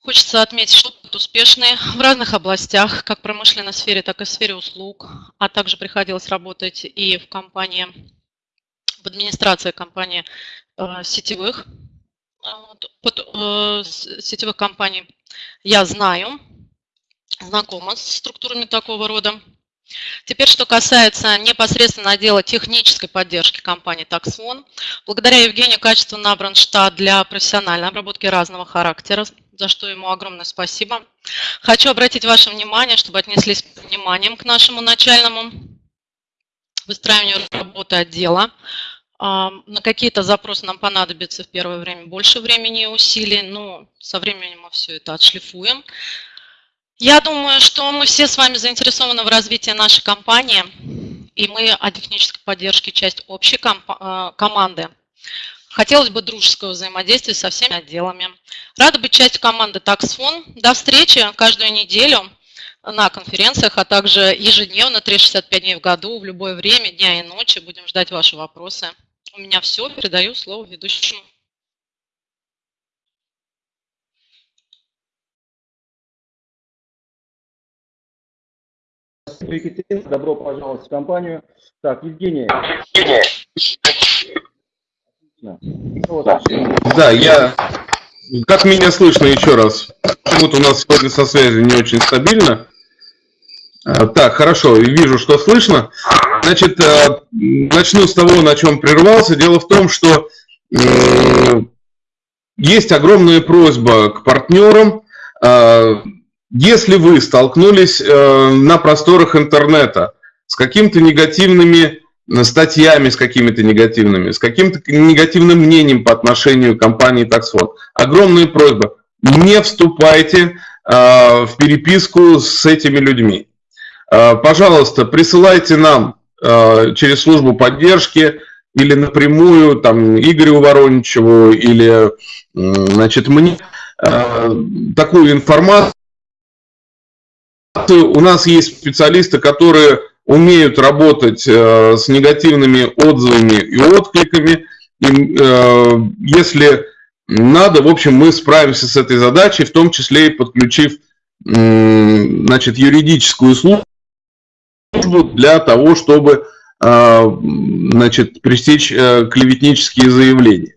Хочется отметить, что опыт успешный в разных областях, как в промышленной сфере, так и в сфере услуг, а также приходилось работать и в компании, в администрации компании а, сетевых, под, э, сетевых компаний я знаю, знакома с структурами такого рода. Теперь, что касается непосредственно отдела технической поддержки компании TaxOne. Благодаря Евгению качественно набран штат для профессиональной обработки разного характера, за что ему огромное спасибо. Хочу обратить ваше внимание, чтобы отнеслись с вниманием к нашему начальному выстраиванию работы отдела. А, на какие-то запросы нам понадобится в первое время больше времени и усилий, но со временем мы все это отшлифуем. Я думаю, что мы все с вами заинтересованы в развитии нашей компании, и мы о технической поддержке часть общей э, команды. Хотелось бы дружеского взаимодействия со всеми отделами. Рада быть частью команды TaxFon. До встречи каждую неделю на конференциях, а также ежедневно, 365 дней в году, в любое время, дня и ночи. Будем ждать ваши вопросы. У меня все. Передаю слово ведущему. Екатерина, добро пожаловать в компанию. Так, Евгений. Да, я... Как меня слышно еще раз? Почему-то у нас сегодня со связью не очень стабильно. А, так, хорошо, вижу, что слышно. Значит, э, начну с того, на чем прервался. Дело в том, что есть огромная просьба к партнерам а, если вы столкнулись э, на просторах интернета с какими-то негативными статьями, с какими-то негативными, с каким-то негативным мнением по отношению к компании Taxford. Огромная просьба, не вступайте в переписку с этими людьми. Пожалуйста, присылайте нам через службу поддержки или напрямую там Игорю Вороничеву или значит мне такую информацию. У нас есть специалисты, которые умеют работать э, с негативными отзывами и откликами. И, э, если надо, в общем, мы справимся с этой задачей, в том числе и подключив значит, юридическую службу для того, чтобы э, значит, пресечь клеветнические заявления.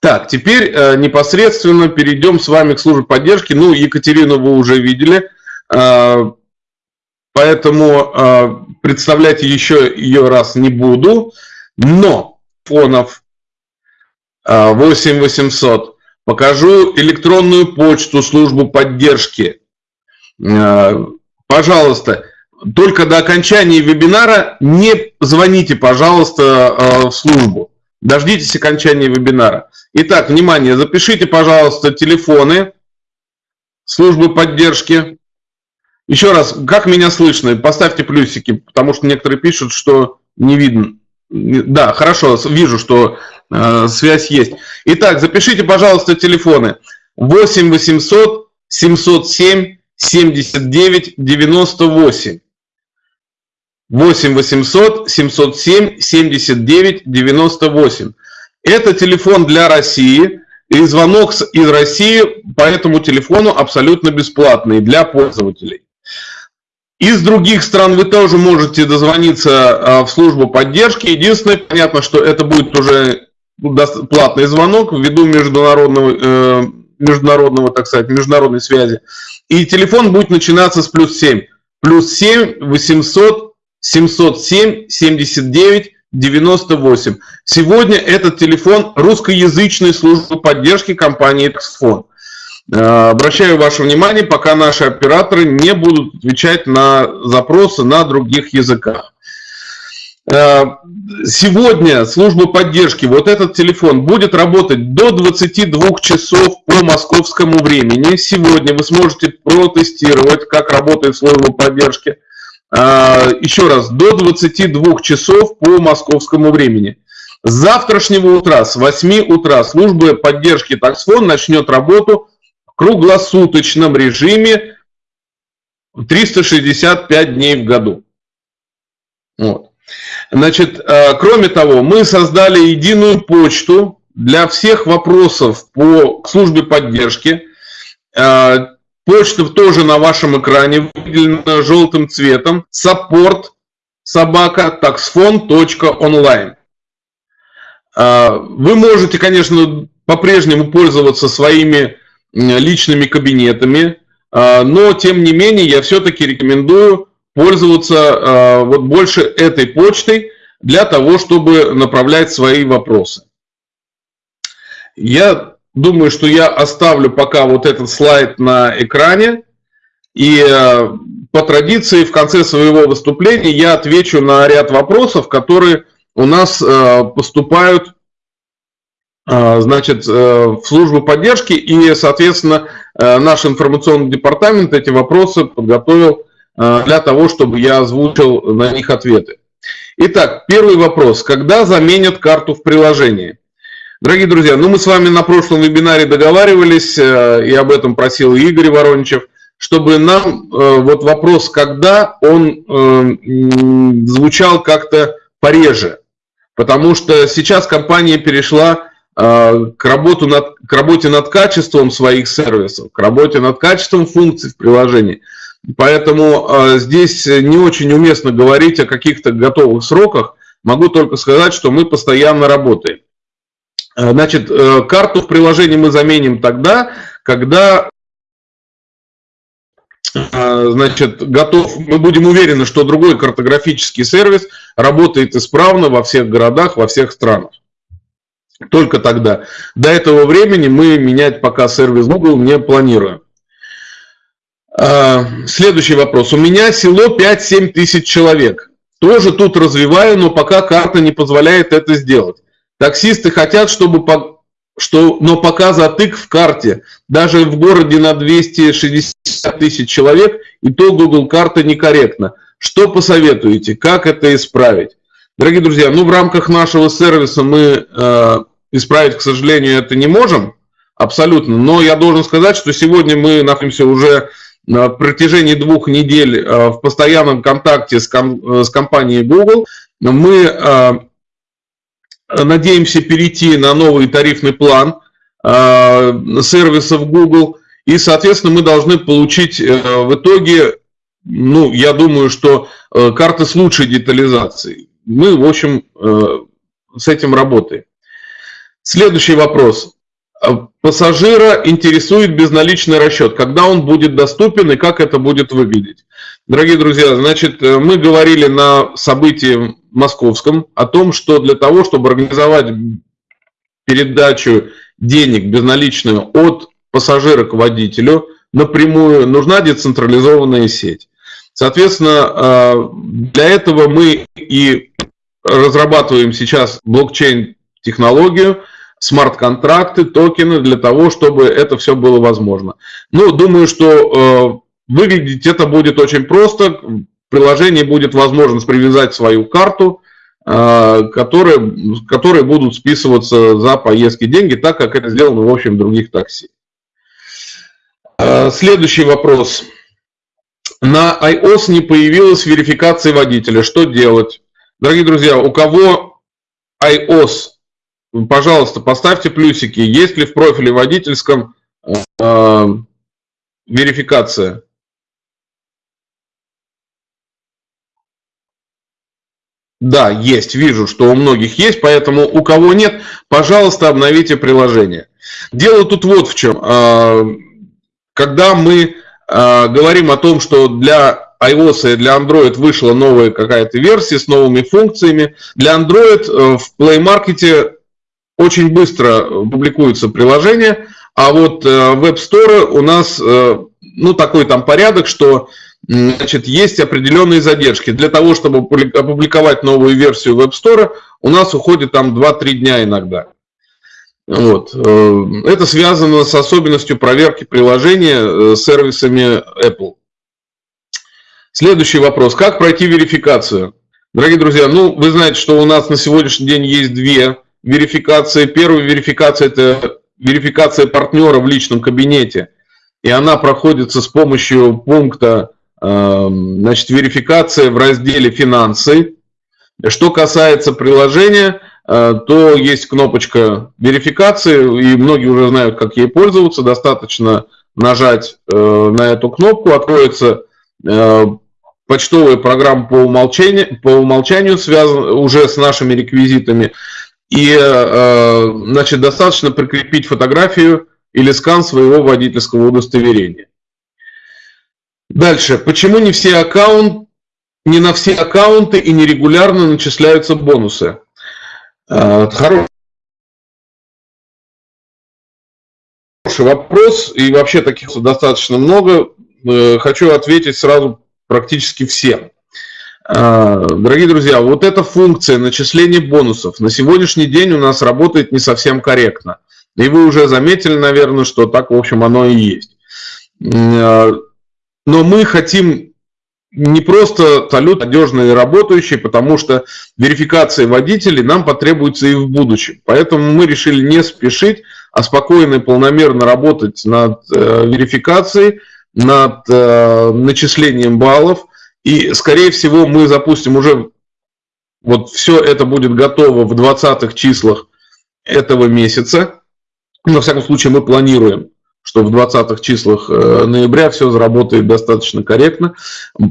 Так, теперь непосредственно перейдем с вами к службе поддержки. Ну, Екатерину вы уже видели. Поэтому э, представлять еще ее раз не буду. Но фонов э, 8800 покажу электронную почту, службу поддержки. Пожалуйста, только до окончания вебинара не звоните, пожалуйста, в службу. Дождитесь окончания вебинара. Итак, внимание, запишите, пожалуйста, телефоны службы поддержки. Еще раз, как меня слышно? Поставьте плюсики, потому что некоторые пишут, что не видно. Да, хорошо, вижу, что э, связь есть. Итак, запишите, пожалуйста, телефоны 8 800 707 79 98. 8 800 707 79 98. Это телефон для России. И звонок из России по этому телефону абсолютно бесплатный для пользователей. Из других стран вы тоже можете дозвониться а, в службу поддержки. Единственное, понятно, что это будет уже платный звонок ввиду международного, э, международного, так сказать, международной связи. И телефон будет начинаться с плюс 7. Плюс 7 800 707 79 98. Сегодня этот телефон русскоязычной службы поддержки компании Xphone. Э, обращаю ваше внимание, пока наши операторы не будут отвечать на запросы на других языках. Э, сегодня служба поддержки, вот этот телефон, будет работать до 22 часов по московскому времени. Сегодня вы сможете протестировать, как работает служба поддержки. Э, еще раз, до 22 часов по московскому времени. С завтрашнего утра, с 8 утра, служба поддержки таксфон начнет работу круглосуточном режиме 365 дней в году. Вот. Значит, э, кроме того, мы создали единую почту для всех вопросов по службе поддержки. Э, почта тоже на вашем экране выделена желтым цветом. Support собака taxfon.online. Э, вы можете, конечно, по-прежнему пользоваться своими личными кабинетами, а, но тем не менее я все-таки рекомендую пользоваться а, вот больше этой почтой для того, чтобы направлять свои вопросы. Я думаю, что я оставлю пока вот этот слайд на экране. И по традиции в конце своего выступления я отвечу на ряд вопросов, которые у нас поступают значит, э, в службу поддержки, и, соответственно, э, наш информационный департамент эти вопросы подготовил э, для того, чтобы я озвучил на них ответы. Итак, первый вопрос. Когда заменят карту в приложении? Дорогие друзья, ну мы с вами на прошлом вебинаре договаривались, и об этом просил Игорь Вороничев, чтобы нам вот вопрос «когда» он звучал как-то пореже. Потому что сейчас компания перешла к, работу над, к работе над качеством своих сервисов, к работе над качеством функций в приложении. Поэтому э, здесь не очень уместно говорить о каких-то готовых сроках. Могу только сказать, что мы постоянно работаем. Э, значит, карту в приложении мы заменим тогда, когда значит, готов, мы будем уверены, что другой картографический сервис работает исправно во всех городах, во всех странах. Только тогда. До этого времени мы менять пока сервис Google не планируем. А, следующий вопрос. У меня село 5-7 тысяч человек. Тоже тут развиваю, но пока карта не позволяет это сделать. Таксисты хотят, чтобы по, что, но пока затык в карте. Даже в городе на 260 тысяч человек, и то Google карта некорректна. Что посоветуете? Как это исправить? Дорогие друзья, ну в рамках нашего сервиса мы э, исправить, к сожалению, это не можем абсолютно. Но я должен сказать, что сегодня мы находимся уже на протяжении двух недель э, в постоянном контакте с, ком, э, с компанией Google. Мы э, надеемся перейти на новый тарифный план сервисов Google. И, соответственно, мы должны получить в итоге, ну, я думаю, что карты с лучшей детализацией. Мы, в общем, с этим работаем. Следующий вопрос. Пассажира интересует безналичный расчет, когда он будет доступен и как это будет выглядеть. Дорогие друзья, значит, э, мы говорили на событии московском о том, что для того, чтобы организовать передачу денег безналичную от пассажира к водителю напрямую, нужна децентрализованная сеть. Соответственно, э, для этого мы и разрабатываем сейчас блокчейн-технологию, смарт-контракты, токены для того, чтобы это все было возможно. Ну, думаю, что э, выглядеть это будет очень просто. В приложении будет возможность привязать свою карту, э, которые, которые будут списываться за поездки деньги, так как это сделано в общем других такси. Э, следующий вопрос. На iOS не появилась верификация водителя. Что делать? Дорогие друзья, у кого iOS пожалуйста, поставьте плюсики, есть ли в профиле водительском э, верификация. Да, есть, вижу, что у многих есть, поэтому у кого нет, пожалуйста, обновите приложение. Дело тут вот в чем. А, когда мы а, говорим о том, что для iOS и для Android вышла новая какая-то версия с новыми функциями, для Android э, в Play Market очень быстро публикуются приложения, а вот э, в App Store у нас э, ну, такой там порядок, что значит, есть определенные задержки. Для того, чтобы опубликовать новую версию Store, у нас уходит там 2-3 дня иногда. Вот. Э, это связано с особенностью проверки приложения сервисами Apple. Следующий вопрос. Как пройти верификацию? Дорогие друзья, ну, вы знаете, что у нас на сегодняшний день есть две верификация. Первая верификация – это верификация партнера в личном кабинете. И она проходится с помощью пункта эм, значит, верификация в разделе «Финансы». Что касается приложения, э, то есть кнопочка верификации, и многие уже знают, как ей пользоваться. Достаточно нажать э, на эту кнопку, откроется э, почтовая программа по умолчанию, по умолчанию связан уже с нашими реквизитами. И, э, значит, достаточно прикрепить фотографию или скан своего водительского удостоверения. Дальше. Почему не все аккаунты, не на все аккаунты и нерегулярно начисляются бонусы? Э, хороший вопрос, и вообще таких достаточно много. Э, хочу ответить сразу практически всем. А, дорогие друзья, вот эта функция начисления бонусов на сегодняшний день у нас работает не совсем корректно. И вы уже заметили, наверное, что так, в общем, оно и есть. А, но мы хотим не просто салют надежный и работающий, потому что верификация водителей нам потребуется и в будущем. Поэтому мы решили не спешить, а спокойно и полномерно работать над э, верификацией, над э, начислением баллов – и, скорее всего, мы запустим уже, вот все это будет готово в 20-х числах этого месяца. Но, во всяком случае, мы планируем, что в 20-х числах э, ноября все заработает достаточно корректно.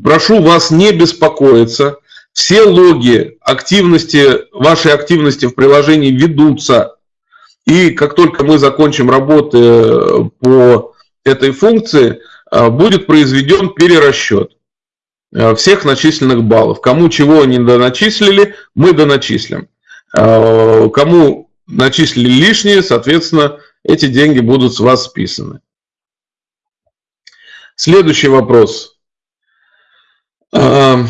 Прошу вас не беспокоиться. Все логи активности, вашей активности в приложении ведутся. И как только мы закончим работы э, по этой функции, э, будет произведен перерасчет. Э, всех начисленных баллов. Кому чего не доначислили, мы доначислим. Э, кому начислили лишние, соответственно, эти деньги будут с вас списаны. Следующий вопрос. Три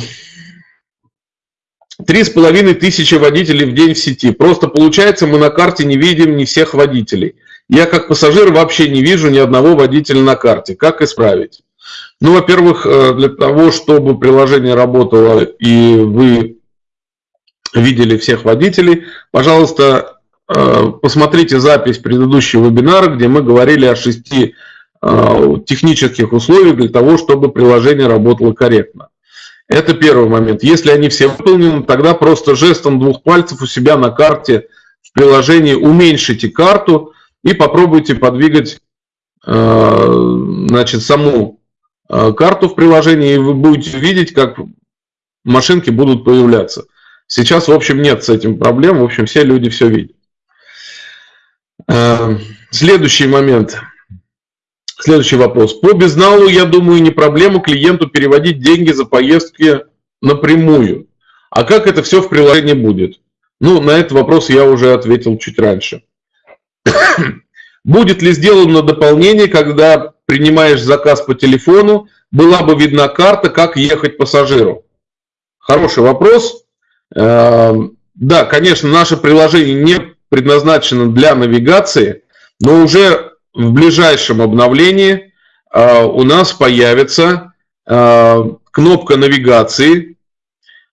с половиной тысячи водителей в день в сети. Просто получается, мы на карте не видим не всех водителей. Я как пассажир вообще не вижу ни одного водителя на карте. Как исправить? Ну, во-первых, э, для того, чтобы приложение работало и вы видели всех водителей, пожалуйста, э, посмотрите запись предыдущего вебинара, где мы говорили о шести э, технических условиях для того, чтобы приложение работало корректно. Это первый момент. Если они все выполнены, тогда просто жестом двух пальцев у себя на карте в приложении уменьшите карту и попробуйте подвигать значит, саму карту в приложении, и вы будете видеть, как машинки будут появляться. Сейчас, в общем, нет с этим проблем, в общем, все люди все видят. Э, следующий момент. Следующий вопрос. По безналу, я думаю, не проблема клиенту переводить деньги за поездки напрямую. А как это все в приложении будет? Ну, на этот вопрос я уже ответил чуть раньше. Будет ли сделано дополнение, когда принимаешь заказ по телефону, была бы видна карта, как ехать пассажиру? Хороший вопрос. Эм, да, конечно, наше приложение не предназначено для навигации, но уже в ближайшем обновлении э, у нас появится э, кнопка навигации,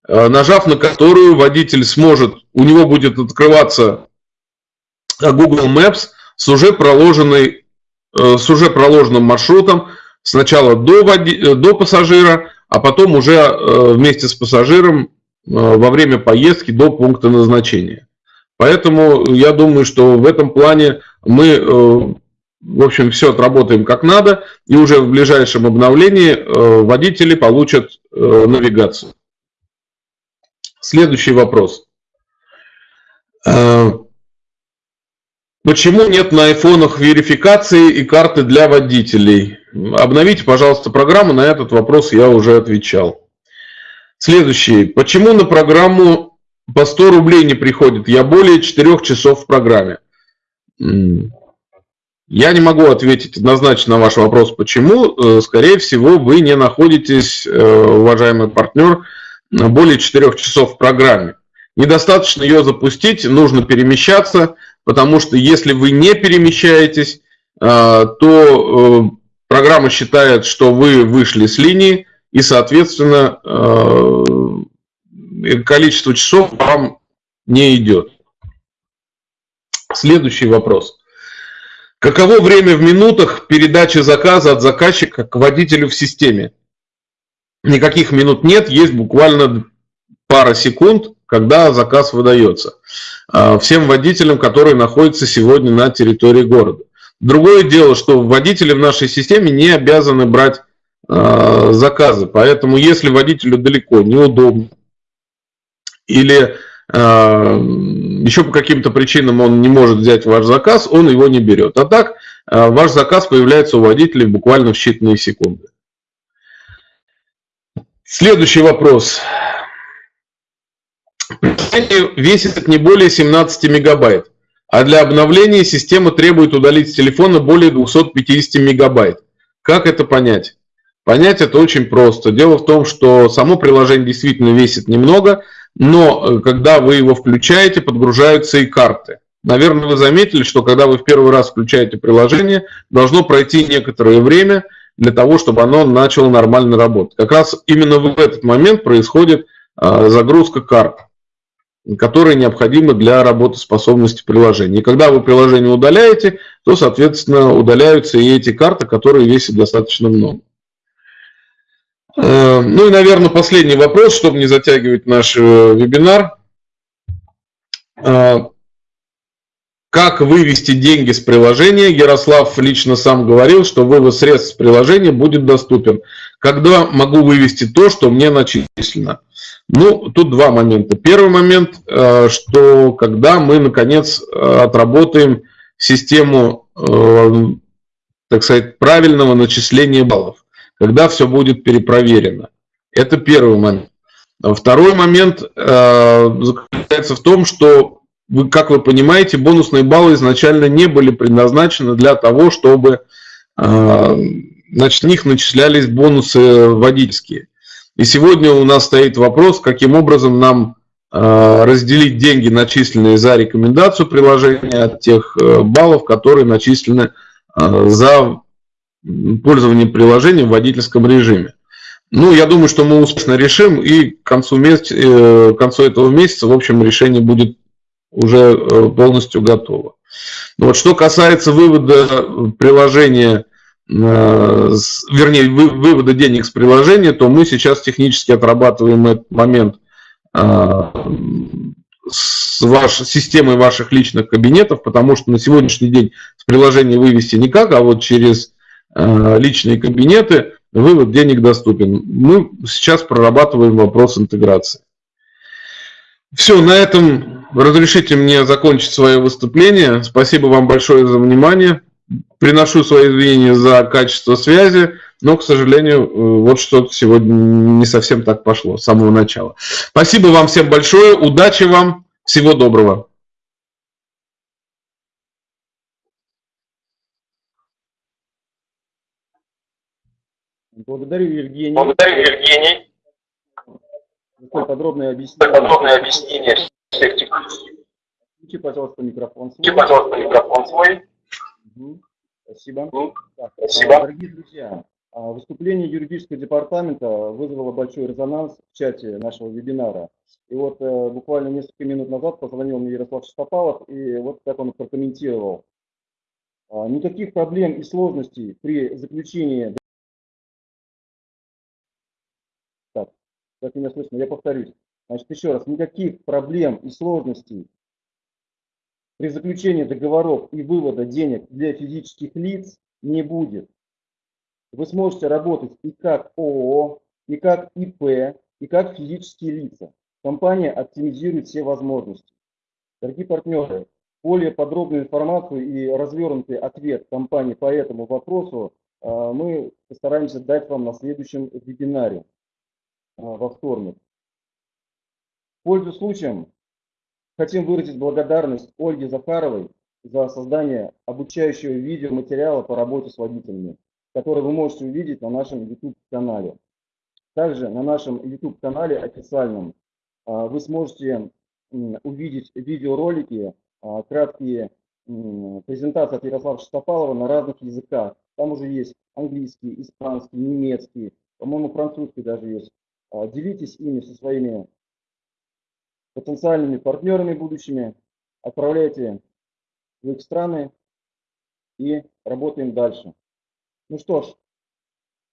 э, нажав на которую водитель сможет, у него будет открываться Google Maps с уже проложенной Э, с уже проложенным маршрутом сначала до, води, э, до пассажира, а потом уже э, вместе с пассажиром во время поездки до пункта назначения. Поэтому я думаю, что в этом плане мы, в общем, все отработаем как надо, и уже в ближайшем обновлении водители получат навигацию. Следующий вопрос. Почему нет на айфонах верификации и карты для водителей? Обновите, пожалуйста, программу. На этот вопрос я уже отвечал. Следующий. Почему на программу по 100 рублей не приходит? Я более 4 часов в программе. Я не могу ответить однозначно на ваш вопрос, почему. Э, скорее всего, вы не находитесь, э, уважаемый партнер, более 4 часов в программе. Недостаточно ее запустить, нужно перемещаться – потому что если вы не перемещаетесь, а, то э, программа считает, что вы вышли с линии, и, соответственно, э, количество часов вам не идет. Следующий вопрос. Каково время в минутах передачи заказа от заказчика к водителю в системе? Никаких минут нет, есть буквально пара секунд, когда заказ выдается. А, всем водителям, которые находятся сегодня на территории города. Другое дело, что водители в нашей системе не обязаны брать а, заказы, поэтому если водителю далеко, неудобно, или а, еще по каким-то причинам он не может взять ваш заказ, он его не берет. А так ваш заказ появляется у водителей буквально в считанные секунды. Следующий вопрос. Весит не более 17 мегабайт, а для обновления система требует удалить с телефона более 250 мегабайт. Как это понять? Понять это очень просто. Дело в том, что само приложение действительно весит немного, но э, когда вы его включаете, подгружаются и карты. Наверное, вы заметили, что когда вы в первый раз включаете приложение, должно пройти некоторое время для того, чтобы оно начало нормально работать. Как раз именно в этот момент происходит а, загрузка карт которые необходимы для работоспособности приложения. И когда вы приложение удаляете, то, соответственно, удаляются и эти карты, которые весят достаточно много. Э, ну и, наверное, последний вопрос, чтобы не затягивать наш э, вебинар. Э, как вывести деньги с приложения? Ярослав лично сам говорил, что вывод средств с приложения будет доступен. Когда могу вывести то, что мне начислено? Ну, тут два момента. Первый момент, э, что когда мы, наконец, э, отработаем систему, э, так сказать, правильного начисления баллов, когда все будет перепроверено. Это первый момент. Второй момент заключается в том, что, вы, как вы понимаете, бонусные баллы изначально не были предназначены для того, чтобы значит, в них начислялись бонусы водительские. И сегодня у нас стоит вопрос, каким образом нам э, разделить деньги, начисленные за рекомендацию приложения, от тех э, баллов, которые начислены за пользование приложением в водительском режиме. Ну, я думаю, что мы успешно решим, и к концу, месяца, к концу этого месяца, в общем, решение будет уже полностью готово. Вот, что касается вывода приложения Э, вернее, вывода денег с приложения, то мы сейчас технически отрабатываем этот момент э, с ваш, системой ваших личных кабинетов, потому что на сегодняшний день с приложения вывести никак, а вот через э, личные кабинеты вывод денег доступен. Мы сейчас прорабатываем вопрос интеграции. Все, на этом разрешите мне закончить свое выступление. Спасибо вам большое за внимание. Приношу свои извинения за качество связи, но, к сожалению, э, вот что-то сегодня не совсем так пошло с самого начала. Спасибо вам всем большое, удачи вам, всего доброго. Благодарю, Евгений. Благодарю, Евгений. Такое подробное объяснение. Подробное объяснение всех технических. Включи, пожалуйста, микрофон свой. Включи, пожалуйста, микрофон свой. Спасибо. Так, Спасибо. Дорогие друзья, а, выступление юридического департамента вызвало большой резонанс в чате нашего вебинара. И вот э, буквально несколько минут назад позвонил мне Ярослав Шестопалов, и вот как он прокомментировал. А, никаких проблем и сложностей при заключении... Так, как меня слышно, я повторюсь. Значит, еще раз, никаких проблем и сложностей при заключении договоров и вывода денег для физических лиц не будет. Вы сможете работать и как ООО, и как ИП, и как физические лица. Компания оптимизирует все возможности. Дорогие партнеры, более подробную информацию и развернутый ответ компании по этому вопросу а, мы постараемся дать вам на следующем вебинаре а, во вторник. Пользуясь случаем, Хотим выразить благодарность Ольге Захаровой за создание обучающего видеоматериала по работе с водителями, который вы можете увидеть на нашем YouTube-канале. Также на нашем YouTube-канале официальном а, вы сможете увидеть видеоролики, а, краткие презентации от Ярослава Шестопалова на разных языках. Там уже есть английский, испанский, немецкий, по-моему, французский даже есть. А, делитесь ими со своими потенциальными партнерами будущими, отправляйте в их страны и работаем дальше. Ну что ж,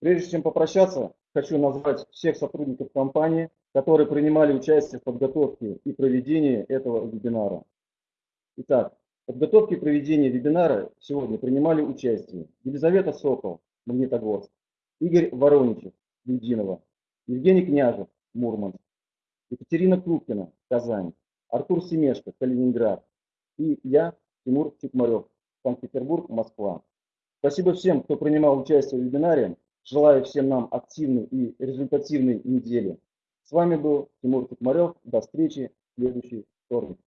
прежде чем попрощаться, хочу назвать всех сотрудников компании, которые принимали участие в подготовке и проведении этого вебинара. Итак, в подготовке и проведении вебинара сегодня принимали участие Елизавета Сокол, Магнитогорск, Игорь Вороничев, Людинова, Евгений Княжев, Мурманск, Екатерина Крупкина, Казань, Артур Семешко, Калининград и я, Тимур Чукмарев, Санкт-Петербург, Москва. Спасибо всем, кто принимал участие в вебинаре. Желаю всем нам активной и результативной недели. С вами был Тимур Чукмарев. До встречи в следующий вторник.